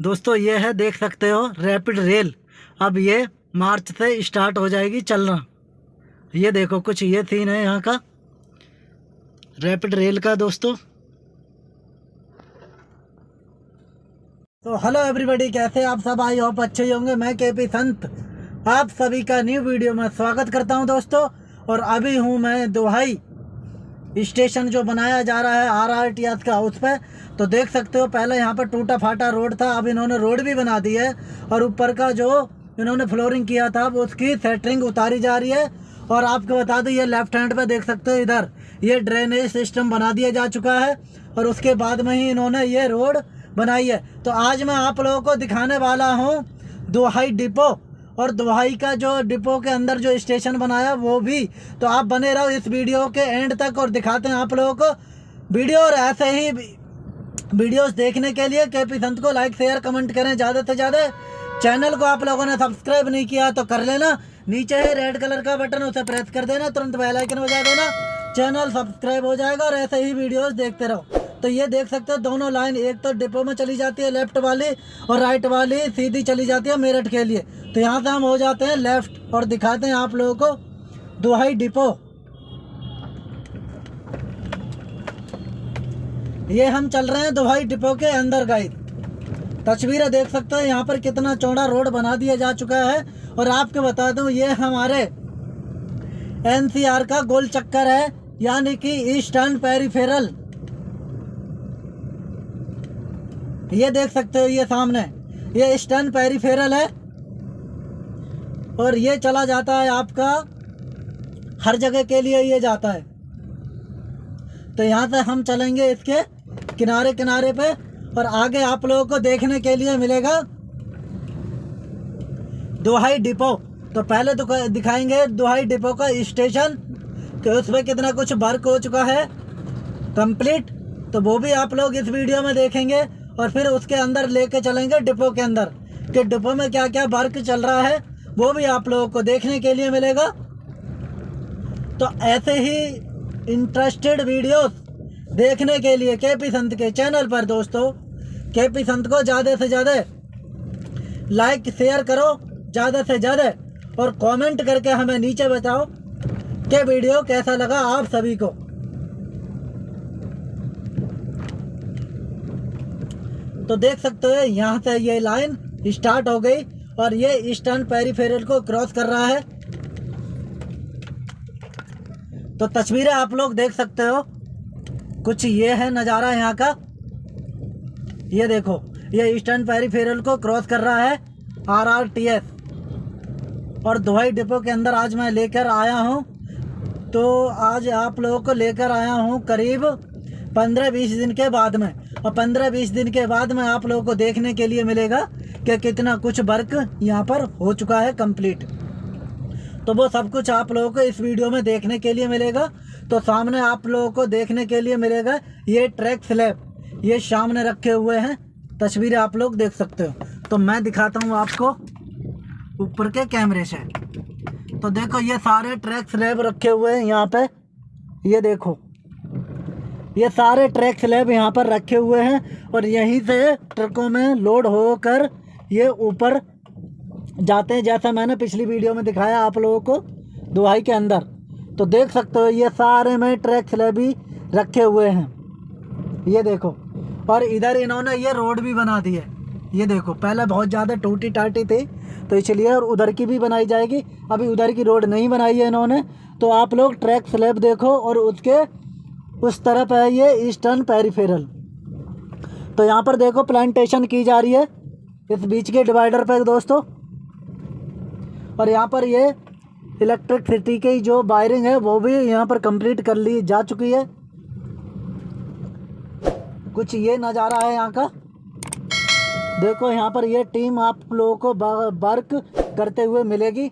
दोस्तों, ये है, देख सकते हो रैपिड रेल अब ये मार्च से स्टार्ट हो जाएगी चलना। ये देखो, कुछ ये सीन है यहाँ का। रैपिड रेल का, दोस्तों। तो हेलो एवरीबॉडी कैसे आप सब? आई होप अच्छे ही होंगे। मैं के पी संत। आप सभी का न्यू वीडियो में स्वागत करता हूँ, दोस्तों। और अभी हूँ मैं दोहाई। स्टेशन जो बनाया जा रहा है आर आर टी एस का उस पर तो देख सकते हो, पहले यहाँ पर टूटा फाटा रोड था, अब इन्होंने रोड भी बना दी है, और ऊपर का जो इन्होंने फ्लोरिंग किया था, वो उसकी सेटरिंग उतारी जा रही है, और आपको बता दूँ, ये लेफ़्ट हैंड पे देख सकते हो इधर, ये ड्रेनेज सिस्टम बना दिया जा चुका है, और उसके बाद में ही इन्होंने ये रोड बनाई है। तो आज मैं आप लोगों को दिखाने वाला हूँ, दोहाई डिपो और दोहाई का जो डिपो के अंदर जो स्टेशन बनाया, वो भी। तो आप बने रहो इस वीडियो के एंड तक और दिखाते हैं आप लोगों को। वीडियो और ऐसे ही वीडियोस देखने के लिए के पी संत को लाइक शेयर कमेंट करें ज़्यादा से ज़्यादा। चैनल को आप लोगों ने सब्सक्राइब नहीं किया तो कर लेना। नीचे है रेड कलर का बटन उसे प्रेस कर देना, तुरंत बेल आइकन बजा देना। चैनल सब्सक्राइब हो जाएगा और ऐसे ही वीडियोस देखते रहो। तो ये देख सकते हो दोनों लाइन, एक तो डिपो में चली जाती है लेफ़्ट वाली और राइट वाली सीधी चली जाती है मेरठ के लिए। तो यहाँ से हम हो जाते हैं लेफ़्ट और दिखाते हैं आप लोगों को दुहाई डिपो। ये हम चल रहे हैं दुहाई डिपो के अंदर गाइड तस्वीरें देख सकते हैं, यहाँ पर कितना चौड़ा रोड बना दिया जा चुका है। और आपको बता दूँ, ये हमारे एनसीआर का गोल चक्कर है, यानी कि ईस्टर्न पेरीफेरल। ये देख सकते हो, ये सामने। ये ईस्टर्न पेरीफेरल है। और ये चला जाता है आपका हर जगह के लिए ये जाता है। तो यहाँ से हम चलेंगे इसके किनारे किनारे पे और आगे आप लोगों को देखने के लिए मिलेगा दुहाई डिपो। तो पहले तो दिखाएँगे दोहाई डिपो का स्टेशन। कि उसमें कितना कुछ वर्क हो चुका है। कंप्लीट। तो वो भी आप लोग इस वीडियो में देखेंगे और फिर उसके अंदर लेके चलेंगे डिपो के अंदर। कि डिपो में क्या क्या वर्क चल रहा है। वो भी आप लोगों को देखने के लिए मिलेगा। तो ऐसे ही इंटरेस्टेड वीडियोस देखने के लिए के पी संत के चैनल पर दोस्तों के पी संत को ज़्यादा से ज़्यादा लाइक शेयर करो, ज़्यादा से ज़्यादा और कमेंट करके हमें नीचे बताओ कि वीडियो कैसा लगा आप सभी को। तो देख सकते हो, यहाँ से ये लाइन स्टार्ट हो गई। और ये ईस्टर्न पेरीफेरल को क्रॉस कर रहा है। तो तस्वीरें आप लोग देख सकते हो। कुछ ये है नज़ारा यहाँ का। ये देखो, ये ईस्टर्न पेरीफेरल को क्रॉस कर रहा है आर आर टी एस और दुबई डिपो के अंदर आज मैं लेकर आया हूँ। तो आज आप लोगों को लेकर आया हूँ करीब पंद्रह बीस दिन के बाद में। और पंद्रह बीस दिन के बाद में आप लोगों को देखने के लिए मिलेगा कि कितना कुछ वर्क यहाँ पर हो चुका है कंप्लीट। तो वो सब कुछ आप लोगों को इस वीडियो में देखने के लिए मिलेगा। तो सामने आप लोगों को देखने के लिए मिलेगा ये ट्रैक स्लैब। ये सामने रखे हुए हैं। तस्वीरें आप लोग देख सकते हो। तो मैं दिखाता हूँ आपको ऊपर के कैमरे से। तो देखो ये सारे ट्रैक स्लैब रखे हुए हैं यहाँ पे। ये देखो। ये सारे ट्रैक स्लैब यहाँ पर रखे हुए हैं और यहीं से ट्रकों में लोड होकर ये ऊपर जाते हैं, जैसा मैंने पिछली वीडियो में दिखाया आप लोगों को दुहाई के अंदर। तो देख सकते हो, ये सारे में ट्रैक स्लैब ही रखे हुए हैं। ये देखो, और इधर इन्होंने ये रोड भी बना दी है। ये देखो, पहले बहुत ज़्यादा टूटी टाटी थी तो इसलिए और उधर की भी बनाई जाएगी। अभी उधर की रोड नहीं बनाई है इन्होंने। तो आप लोग ट्रैक स्लैब देखो और उसके उस तरफ़ है ये ईस्टर्न पेरीफेरल। तो यहाँ पर देखो प्लांटेशन की जा रही है। इस बीच के डिवाइडर पर दोस्तों। और यहाँ पर ये इलेक्ट्रिक सिटी की जो वायरिंग है, वो भी यहाँ पर कंप्लीट कर ली जा चुकी है। कुछ ये नज़ारा है यहाँ का। देखो यहाँ पर ये टीम आप लोगों को वर्क करते हुए मिलेगी।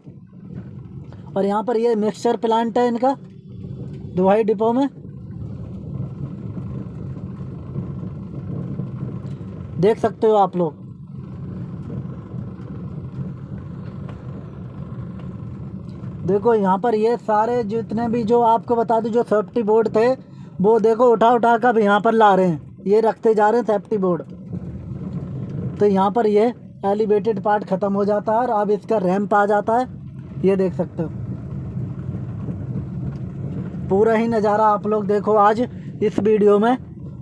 और यहाँ पर ये मिक्सचर प्लांट है इनका। दुहाई डिपो में। देख सकते हो आप लोग। देखो, यहाँ पर ये सारे जितने भी जो आपको बता दूँ, जो सेफ्टी बोर्ड थे, वो देखो उठा उठा कर यहाँ पर ला रहे हैं। ये रखते जा रहे हैं सेफ्टी बोर्ड तो यहाँ पर ये एलिवेटेड पार्ट ख़त्म हो जाता है और अब इसका रैंप आ जाता है। ये देख सकते हो। पूरा ही नज़ारा आप लोग देखो आज इस वीडियो में।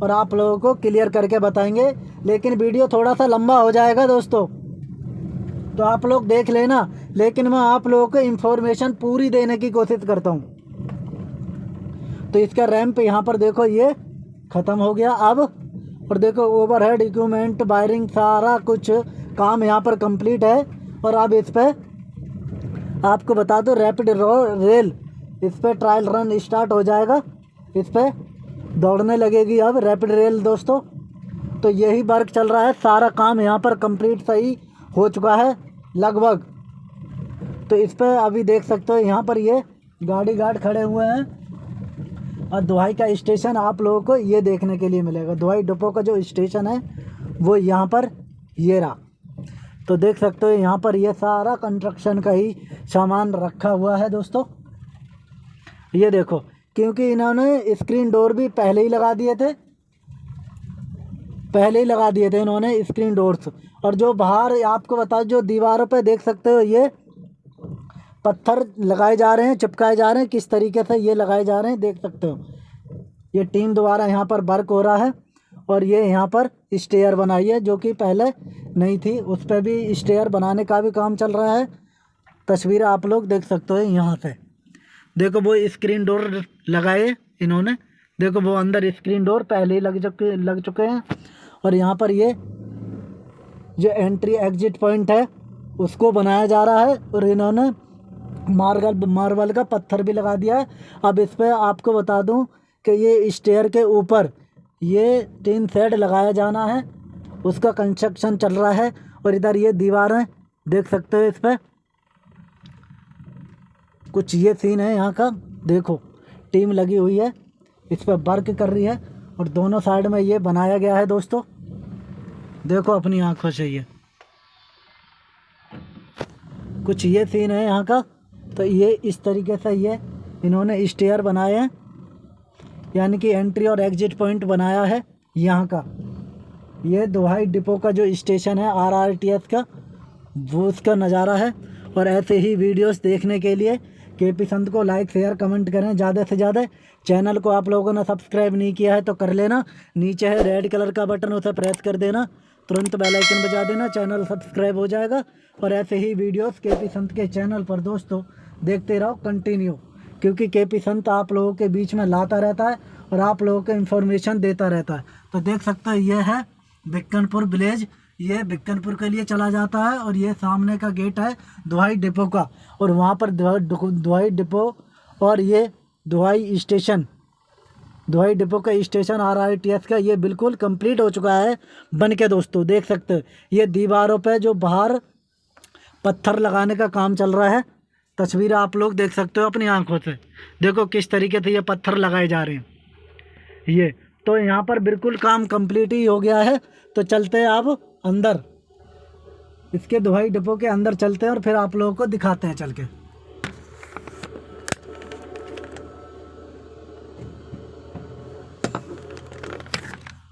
और आप लोगों को क्लियर करके बताएँगे। लेकिन वीडियो थोड़ा सा लंबा हो जाएगा दोस्तों। तो आप लोग देख लेना। लेकिन मैं आप लोगों को इन्फॉर्मेशन पूरी देने की कोशिश करता हूँ। तो इसका रैंप यहाँ पर देखो, ये ख़त्म हो गया अब। और देखो ओवरहेड इक्विपमेंट वायरिंग सारा कुछ काम यहाँ पर कंप्लीट है। और अब इस पर आपको बता दो रैपिड रेल इस पर ट्रायल रन स्टार्ट हो जाएगा। इस पर दौड़ने लगेगी अब रैपिड रेल दोस्तों। तो यही वर्क चल रहा है, सारा काम यहाँ पर कंप्लीट सही हो चुका है, लगभग। तो इस पर अभी देख सकते हो, यहाँ पर ये गाड़ी गार्ड खड़े हुए हैं। और दुहाई का स्टेशन आप लोगों को ये देखने के लिए मिलेगा। दुहाई डिपो का जो स्टेशन है, वो यहाँ पर ये रहा। तो देख सकते हो, यहाँ पर ये सारा कंस्ट्रक्शन का ही सामान रखा हुआ है दोस्तों। ये देखो क्योंकि इन्होंने स्क्रीन डोर भी पहले ही लगा दिए थे। पहले ही लगा दिए थे इन्होंने स्क्रीन डोर्स और जो बाहर आपको बता, जो दीवारों पे देख सकते हो, ये पत्थर लगाए जा रहे हैं, चिपकाए जा रहे हैं। किस तरीके से ये लगाए जा रहे हैं, देख सकते हो। ये टीम द्वारा यहाँ पर वर्क हो रहा है और ये यहाँ पर स्टेयर बनाई है, जो कि पहले नहीं थी। उस पर भी स्टेयर बनाने का भी काम चल रहा है। तस्वीर आप लोग देख सकते हो यहाँ से। देखो, वो स्क्रीन डोर लगाए इन्होंने। देखो, वो अंदर स्क्रीन डोर पहले ही लग चुके लग चुके हैं। और यहाँ पर ये, जो एंट्री एग्जिट पॉइंट है, उसको बनाया जा रहा है और इन्होंने मार्बल मार्बल का पत्थर भी लगा दिया है। अब इस पर आपको बता दूँ कि ये स्टेयर के ऊपर ये टीन सेट लगाया जाना है। उसका कंस्ट्रक्शन चल रहा है और इधर ये दीवारें देख सकते हो इस पर कुछ ये सीन है यहाँ का। देखो। टीम लगी हुई है, इस पर वर्क कर रही है और दोनों साइड में ये बनाया गया है दोस्तों। देखो अपनी आँखों से ये। कुछ ये सीन है यहाँ का तो ये इस तरीके से ये इन्होंने स्टेयर बनाए हैं, यानी कि एंट्री और एग्जिट पॉइंट बनाया है यहाँ का। ये दोहाई डिपो का जो स्टेशन है आर आर टी एस का, वो उसका नज़ारा है और ऐसे ही वीडियोस देखने के लिए के पी संत को लाइक शेयर कमेंट करें ज़्यादा से ज़्यादा। चैनल को आप लोगों ने सब्सक्राइब नहीं किया है तो कर लेना। नीचे है रेड कलर का बटन उसे प्रेस कर देना। तुरंत बेल आइकन बजा देना चैनल सब्सक्राइब हो जाएगा। और ऐसे ही वीडियोस के पी संत के चैनल पर दोस्तों, देखते रहो कंटिन्यू क्योंकि के पी संत आप लोगों के बीच में लाता रहता है और आप लोगों को इन्फॉर्मेशन देता रहता है। तो देख सकते हो ये है बिक्कनपुर विलेज ये बिक्कनपुर के लिए चला जाता है और ये सामने का गेट है दुहाई डिपो का। और वहाँ पर दुहाई डिपो और ये दुहाई स्टेशन। दुहाई डिपो का station R R T S का ये बिल्कुल कंप्लीट हो चुका है। बन के दोस्तों, देख सकते हो। ये दीवारों पे जो बाहर पत्थर लगाने का काम चल रहा है, तस्वीर आप लोग देख सकते हो अपनी आँखों से। देखो किस तरीके से ये पत्थर लगाए जा रहे हैं। ये तो यहाँ पर बिल्कुल काम कंप्लीट ही हो गया है। तो चलते हैं अब अंदर। इसके दुहाई डिपो के अंदर चलते हैं और फिर आप लोगों को दिखाते हैं चल के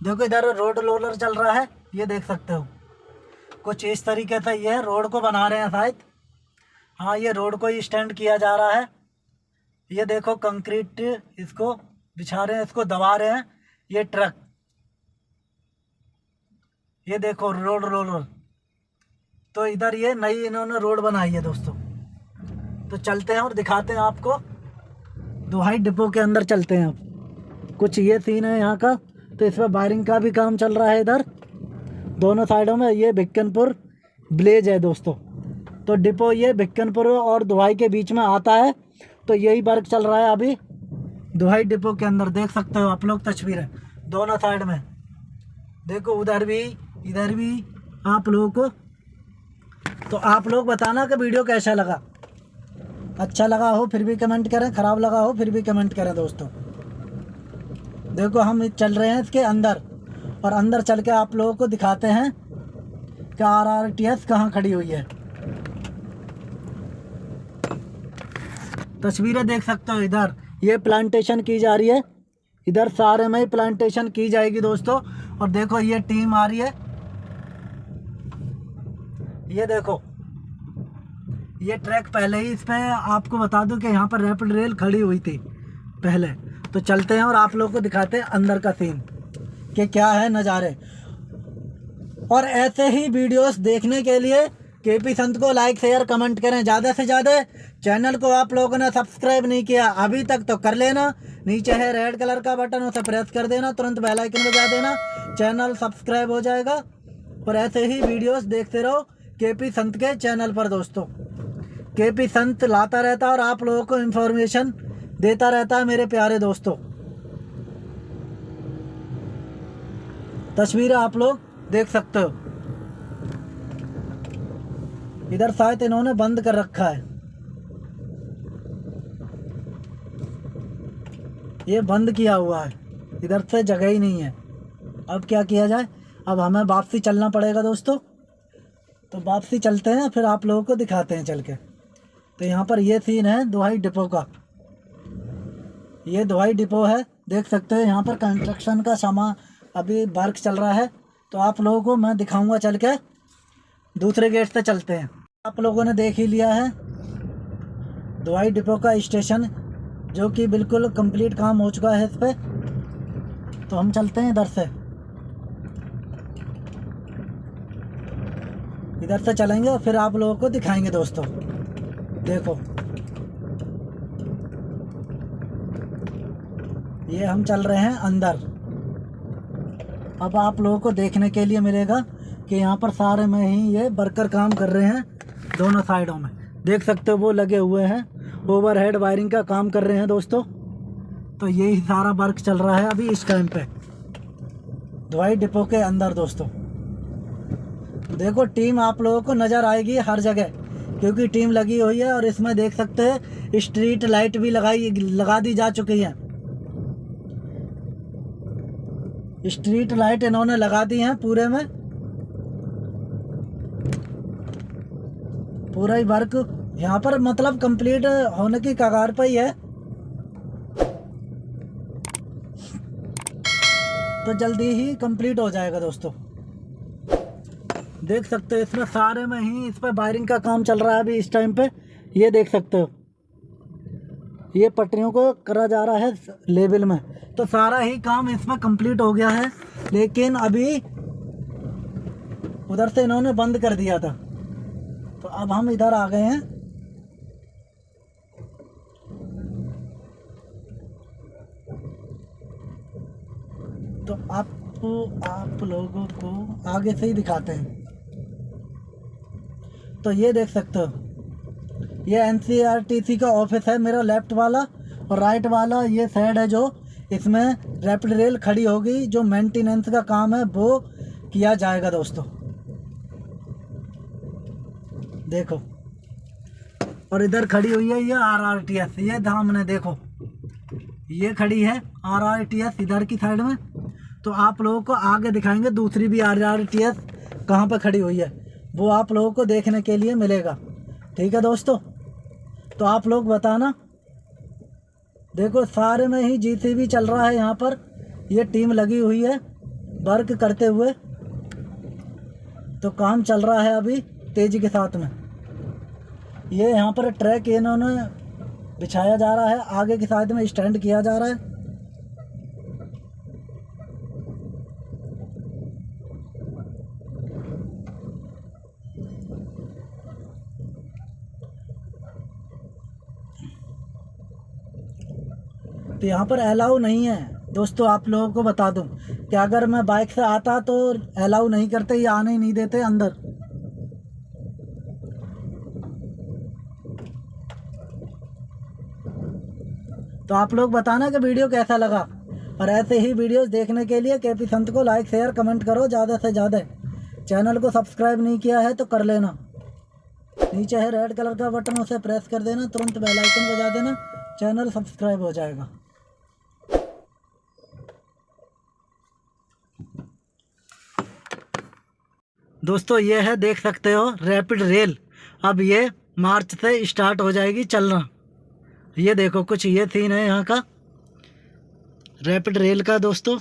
देखो इधर रोड रोलर चल रहा है, ये देख सकते हो। कुछ इस तरीके से ये रोड को बना रहे हैं शायद। हाँ ये रोड को ही स्टैंड किया जा रहा है। ये देखो कंक्रीट इसको बिछा रहे हैं, इसको दबा रहे हैं। ये ट्रक। ये देखो, रोड रोलर तो इधर ये नई इन्होंने रोड बनाई है दोस्तों। तो चलते हैं और दिखाते हैं आपको। दुहाई डिपो के अंदर चलते हैं आप। कुछ ये सीन है यहाँ का। तो इस पर वायरिंग का भी काम चल रहा है इधर। दोनों साइडों में ये भिक्कनपुर ब्लेज है दोस्तों। तो डिपो ये भिक्कनपुर और दुहाई के बीच में आता है। तो यही वर्क चल रहा है अभी। दुहाई डिपो के अंदर देख सकते हो आप लोग तस्वीरें। दोनों साइड में। देखो उधर भी इधर भी आप लोगों को। तो आप लोग बताना कि वीडियो कैसा लगा। अच्छा लगा हो फिर भी कमेंट करें, ख़राब लगा हो फिर भी कमेंट करें दोस्तों। देखो हम चल रहे हैं इसके अंदर और अंदर चल के आप लोगों को दिखाते हैं कि आर आर टी एस कहाँ खड़ी हुई है। तस्वीरें देख सकते हो इधर। ये प्लांटेशन की जा रही है। इधर सारे में ही प्लांटेशन की जाएगी दोस्तों। और देखो ये टीम आ रही है। ये देखो। ये ट्रैक पहले ही इस पे आपको बता दूँ कि यहाँ पर रैपिड रेल खड़ी हुई थी पहले। तो चलते हैं और आप लोगों को दिखाते हैं अंदर का सीन कि क्या है नज़ारे। और ऐसे ही वीडियोस देखने के लिए के पी संत को लाइक शेयर कमेंट करें। ज़्यादा से ज़्यादा चैनल को आप लोगों ने सब्सक्राइब नहीं किया, अभी तक तो कर लेना। नीचे है रेड कलर का बटन उसे प्रेस कर देना। तुरंत बेल आइकन बजा देना। चैनल सब्सक्राइब हो जाएगा। और ऐसे ही वीडियोस देखते रहो। के पी संत के चैनल पर दोस्तों। के पी संत लाता रहता है और आप लोगों को इन्फॉर्मेशन देता रहता है मेरे प्यारे दोस्तों। तस्वीरें आप लोग देख सकते हो। इधर शायद इन्होंने बंद कर रखा है। ये बंद किया हुआ है। इधर से जगह ही नहीं है। अब क्या किया जाए? अब हमें वापसी चलना पड़ेगा दोस्तों। तो वापसी चलते हैं, फिर आप लोगों को दिखाते हैं चल के तो यहाँ पर ये सीन है, दुहाई डिपो का। ये दवाई डिपो है, देख सकते हैं, यहाँ पर कंस्ट्रक्शन का सामान अभी वर्क चल रहा है। तो आप लोगों को मैं दिखाऊँगा चल के दूसरे गेट से चलते हैं। आप लोगों ने देख ही लिया है दवाई डिपो का स्टेशन जो कि बिल्कुल कंप्लीट काम हो चुका है इस पर तो हम चलते हैं इधर से। इधर से चलेंगे और फिर आप लोगों को दिखाएँगे दोस्तों। देखो। ये हम चल रहे हैं अंदर। अब आप लोगों को देखने के लिए मिलेगा कि यहाँ पर सारे में ही ये वर्कर काम कर रहे हैं दोनों साइडों में। देख सकते हो वो लगे हुए हैं। ओवरहेड वायरिंग का काम कर रहे हैं दोस्तों। तो यही सारा वर्क चल रहा है अभी इस टाइम पे। दवाई डिपो के अंदर दोस्तों। देखो, टीम आप लोगों को नज़र आएगी हर जगह, क्योंकि टीम लगी हुई है और इसमें देख सकते हैं स्ट्रीट लाइट भी लगाई, लगा दी जा चुकी है। स्ट्रीट लाइट इन्होंने लगा दी हैं पूरे में। पूरा ही वर्क यहाँ पर मतलब कंप्लीट होने की कगार पर ही है। तो जल्दी ही कंप्लीट हो जाएगा दोस्तों। देख सकते हो, इसमें सारे में ही इस पर वायरिंग का काम चल रहा है अभी इस टाइम पे। ये देख सकते हो। ये पटरियों को करा जा रहा है लेवल में। तो सारा ही काम इसमें कंप्लीट हो गया है। लेकिन अभी उधर से इन्होंने बंद कर दिया था। तो अब हम इधर आ गए हैं। तो आपको आप लोगों को आगे से ही दिखाते हैं। तो ये देख सकते हो। ये एनसीआरटीसी का ऑफ़िस है, मेरा लेफ़्ट वाला और राइट वाला ये साइड है जो। इसमें रैपिड रेल खड़ी होगी, जो मेंटेनेंस का काम है, वो किया जाएगा दोस्तों। देखो। और इधर खड़ी हुई है ये आर आर टी एस ये सामने देखो। ये खड़ी है आर आर टी एस इधर की साइड में। तो आप लोगों को आगे दिखाएँगे, दूसरी भी आर आर टी एस कहाँ पर खड़ी हुई है। वो आप लोगों को देखने के लिए मिलेगा। ठीक है दोस्तों? तो आप लोग बताना। देखो, सारे में ही जीसीबी चल रहा है यहाँ पर। ये टीम लगी हुई है, वर्क करते हुए। तो काम चल रहा है अभी, तेज़ी के साथ में। ये यहाँ पर ट्रैक इन्होंने बिछाया जा रहा है। आगे की साइड में स्टैंड किया जा रहा है। तो यहाँ पर अलाउ नहीं है। दोस्तों, आप लोगों को बता दूँ कि अगर मैं बाइक से आता तो अलाउ नहीं करते, या आने ही नहीं देते अंदर। तो आप लोग बताना कि वीडियो कैसा लगा। और ऐसे ही वीडियोस देखने के लिए के पी संत को लाइक शेयर कमेंट करो ज़्यादा से ज़्यादा। चैनल को सब्सक्राइब नहीं किया है तो कर लेना। नीचे है रेड कलर का बटन उसे प्रेस कर देना, तुरंत बेल आइकन बजा देना। चैनल सब्सक्राइब हो जाएगा। दोस्तों, ये है, देख सकते हो रैपिड रेल अब ये मार्च से स्टार्ट हो जाएगी चलना। ये देखो, कुछ ये सीन है यहाँ का। रैपिड रेल का दोस्तों।